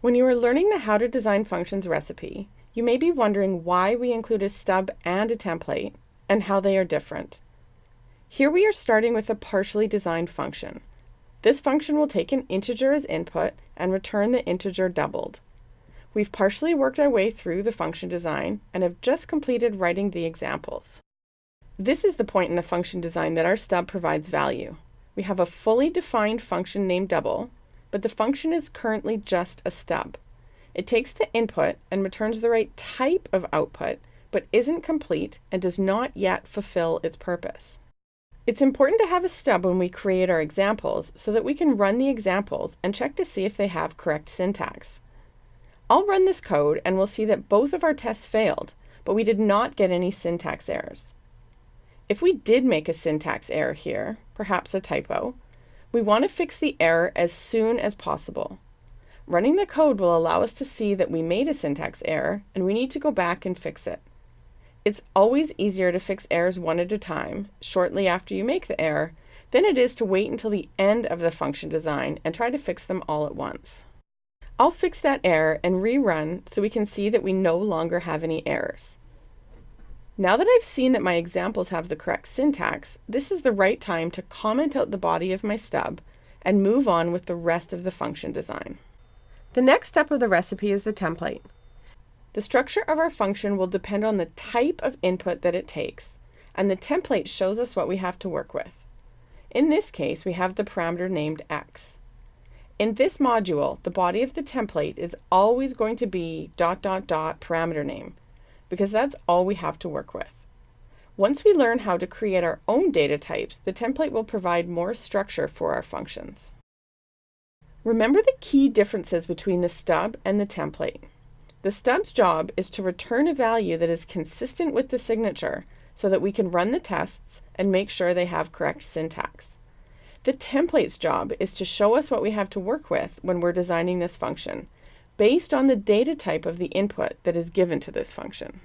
When you are learning the How to Design Functions recipe, you may be wondering why we include a stub and a template and how they are different. Here we are starting with a partially designed function. This function will take an integer as input and return the integer doubled. We've partially worked our way through the function design and have just completed writing the examples. This is the point in the function design that our stub provides value. We have a fully defined function named double, but the function is currently just a stub. It takes the input and returns the right type of output, but isn't complete and does not yet fulfill its purpose. It's important to have a stub when we create our examples so that we can run the examples and check to see if they have correct syntax. I'll run this code and we'll see that both of our tests failed, but we did not get any syntax errors. If we did make a syntax error here, perhaps a typo, we want to fix the error as soon as possible. Running the code will allow us to see that we made a syntax error and we need to go back and fix it. It's always easier to fix errors one at a time, shortly after you make the error, than it is to wait until the end of the function design and try to fix them all at once. I'll fix that error and rerun so we can see that we no longer have any errors. Now that I've seen that my examples have the correct syntax, this is the right time to comment out the body of my stub and move on with the rest of the function design. The next step of the recipe is the template. The structure of our function will depend on the type of input that it takes, and the template shows us what we have to work with. In this case, we have the parameter named x. In this module, the body of the template is always going to be dot dot dot parameter name, because that's all we have to work with. Once we learn how to create our own data types, the template will provide more structure for our functions. Remember the key differences between the stub and the template. The stub's job is to return a value that is consistent with the signature so that we can run the tests and make sure they have correct syntax. The template's job is to show us what we have to work with when we're designing this function, based on the data type of the input that is given to this function.